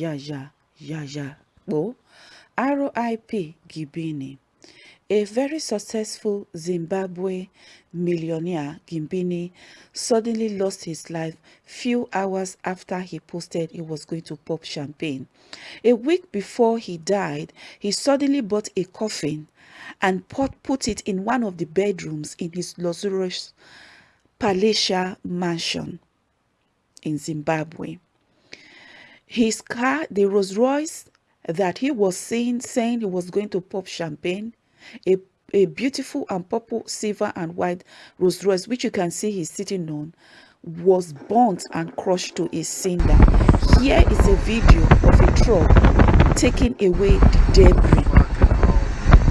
ya ya ya ya oh RIP Gibini a very successful Zimbabwe millionaire, Gimbini, suddenly lost his life few hours after he posted he was going to pop champagne. A week before he died, he suddenly bought a coffin and put, put it in one of the bedrooms in his luxurious palatial mansion in Zimbabwe. His car, the Rolls Royce that he was seen saying he was going to pop champagne, a, a beautiful and purple, silver and white Rolls Royce, which you can see he's sitting on, was burnt and crushed to a cinder. Here is a video of a truck taking away the debris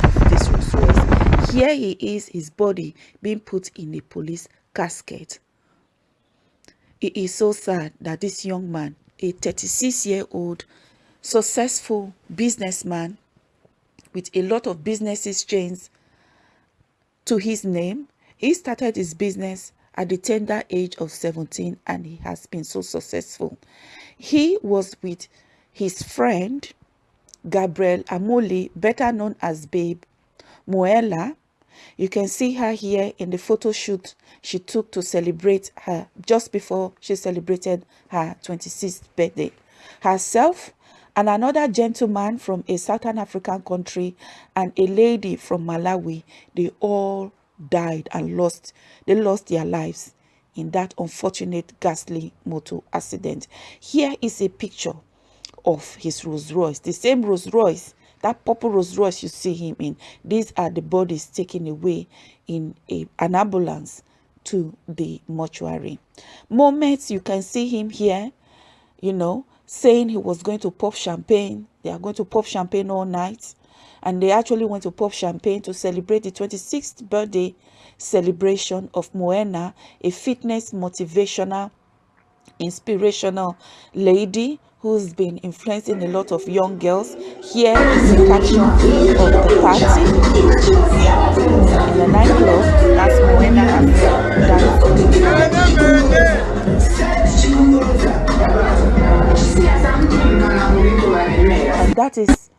of this Rolls Royce. Here he is, his body being put in a police casket. It is so sad that this young man, a 36 year old successful businessman, with a lot of businesses chains to his name. He started his business at the tender age of 17 and he has been so successful. He was with his friend Gabriel Amoli, better known as Babe Moella. You can see her here in the photo shoot she took to celebrate her just before she celebrated her 26th birthday. Herself and another gentleman from a Southern African country and a lady from Malawi, they all died and lost, they lost their lives in that unfortunate ghastly motor accident. Here is a picture of his Rolls Royce, the same Rolls Royce, that purple Rolls Royce you see him in. These are the bodies taken away in a, an ambulance to the mortuary. Moments you can see him here, you know, saying he was going to pop champagne. They are going to pop champagne all night. And they actually went to pop champagne to celebrate the 26th birthday celebration of Moena, a fitness, motivational, inspirational lady who's been influencing a lot of young girls. Here is the caption of the party in the nightclub. That's Moena and that is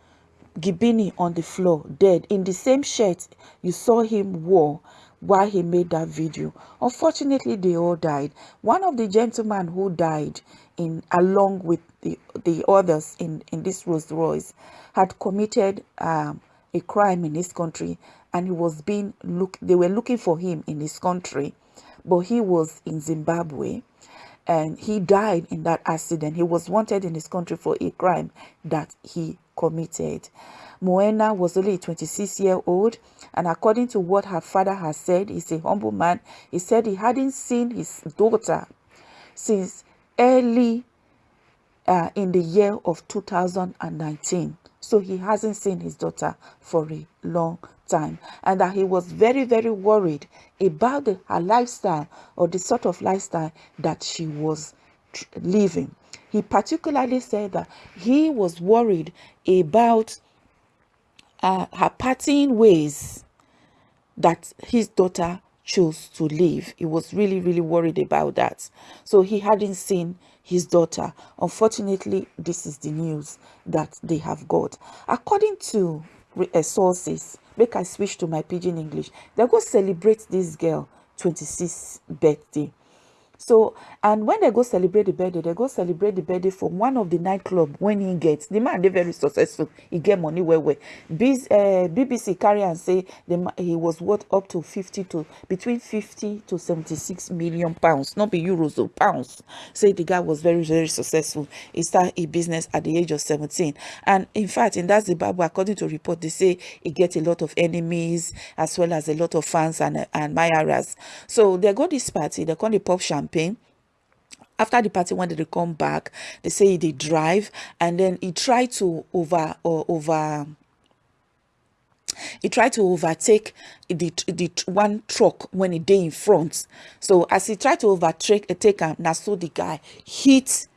Gibini on the floor, dead, in the same shirt you saw him wore while he made that video. Unfortunately, they all died. One of the gentlemen who died in along with the, the others in, in this Rolls Royce had committed um, a crime in his country and he was being look they were looking for him in his country but he was in Zimbabwe and he died in that accident. He was wanted in his country for a crime that he committed. Moena was only 26 year old and according to what her father has said, he's a humble man. He said he hadn't seen his daughter since early uh, in the year of 2019. So he hasn't seen his daughter for a long time and that he was very, very worried about the, her lifestyle or the sort of lifestyle that she was living. He particularly said that he was worried about uh, her partying ways that his daughter chose to live. He was really, really worried about that. So he hadn't seen his daughter. Unfortunately, this is the news that they have got. According to uh, sources, make I switch to my pidgin English, they go celebrate this girl 26th birthday so, and when they go celebrate the birthday, they go celebrate the birthday for one of the nightclub when he gets. The man, they very successful. He get money where where. Biz, uh, BBC carry and say the, he was worth up to 50 to, between 50 to 76 million pounds. Not be euros or pounds. Say the guy was very, very successful. He started a business at the age of 17. And in fact, in that Zimbabwe, according to report, they say he get a lot of enemies as well as a lot of fans and, and admirers. So they go this party, they call the pop champagne campaign. After the party when they come back they say they drive and then he tried to over or over he tried to overtake the the one truck when he day in front. So as he tried to overtake a take him now so the guy hit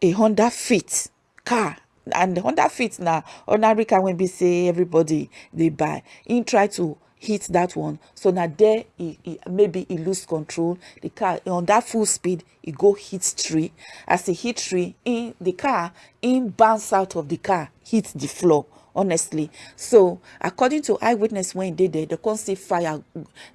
a honda fit car. And the honda fit now ordinary car when we say everybody they buy. He tried to hit that one. So now there he, he, maybe he lose control. The car on that full speed he go hit tree as he hit tree in the car in bounce out of the car hit the floor honestly. So according to eyewitness when they did they can't see fire.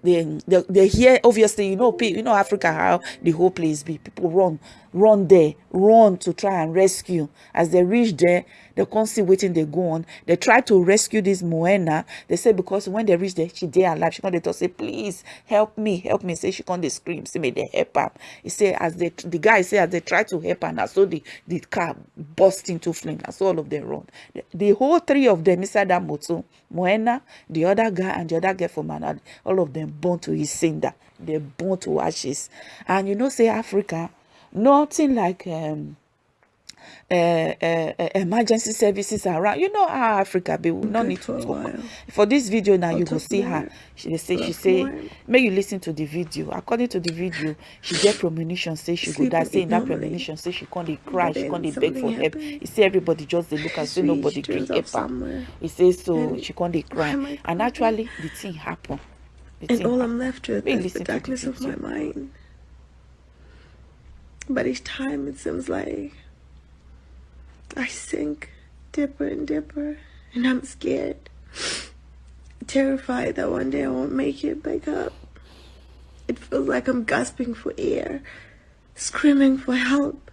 They, they they hear obviously you know you know africa how the whole place be people run run there run to try and rescue. As they reach there they can't see waiting they go on. They try to rescue this moena. They say because when they reach there she dey alive. She can't say please help me help me. Say she can't they scream. Say may they help her. He say as they the guy say as they try to help her now so the the car burst into flame. That's all of them run. The, the whole three of them inside that motor moena the other guy and the other girl from another all of them burn to his cinder they burn to ashes. And you know say africa nothing like um, uh, emergency services around. You know how Africa be. We not need to talk. For this video now, I'll you will see her. She they say she say may you listen to the video. According to the video, she get premonition say she go die. Say in that premonition say she can't cry, she can't beg for help. You see everybody just they look and say nobody can help her. He says so she can't cry, and actually the thing happen. The and all I'm left with is the darkness the of my mind. But each time it seems like I sink deeper and deeper, and I'm scared, terrified that one day I won't make it back up. It feels like I'm gasping for air, screaming for help.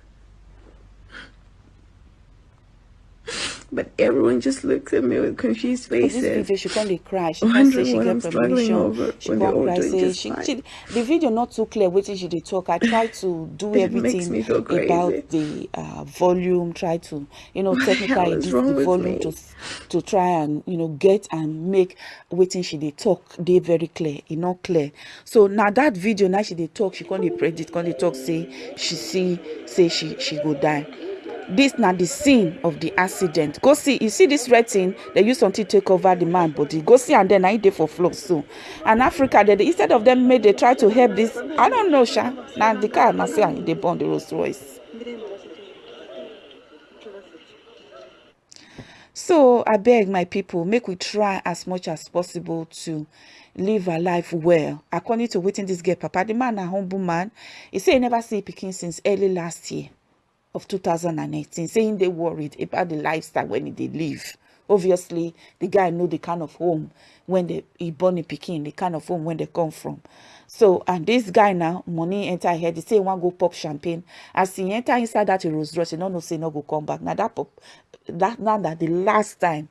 But everyone just looks at me with confused faces. this video, she can't cry. She can't say she get permission. She can't cry. Say she, she, the video not too clear. Waiting she did talk. I try to do everything about the uh, volume. Try to you know technically the volume to to try and you know get and make waiting she did talk. They very clear. It not clear. So now that video now she did talk. She can't predict. Can't talk. Say she see say she she go die this na the scene of the accident. Go see you see this red thing they use something take over the man body. Go see and then na dey for floor so. And africa they instead of them make they try to help this i don't know sha. Na the car na say and dey burn the rolls royce. So abeg my people make we try as much as possible to live our life well. According to wetin this girl papa the man na humble man. He say he never see pikin since early last year of 2018 saying they worried about the lifestyle when they live obviously the guy know the kind of home when they he born in Peking, the kind of home when they come from. So and this guy now money enter here they say one go pop champagne. As he enter inside that Rolls Royce he no know say no go come back. Now that pop that now that the last time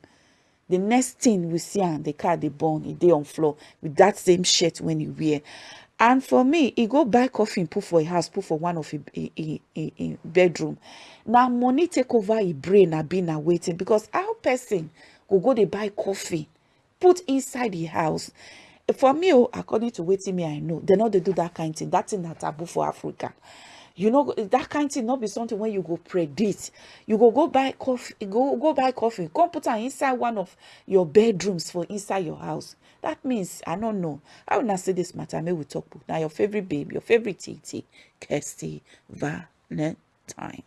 the next thing we see am the car they born he dey on floor with that same shirt when he wear and for me he go buy coffee put for a house put for one of a bedroom. Now money take over e brain abi na waiting. Because how person go go dey buy coffee put inside the house? For me oh according to wetin me i know dem no dey do that kind thing. That thing na taboo for africa you know that kind thing not be something when you go predict. You go go buy coffee go go buy coffee. Come put am inside one of your bedrooms for inside your house. That means i don't know. I will not say this matter? May we talk now your favorite babe your favorite tt kirsty valentine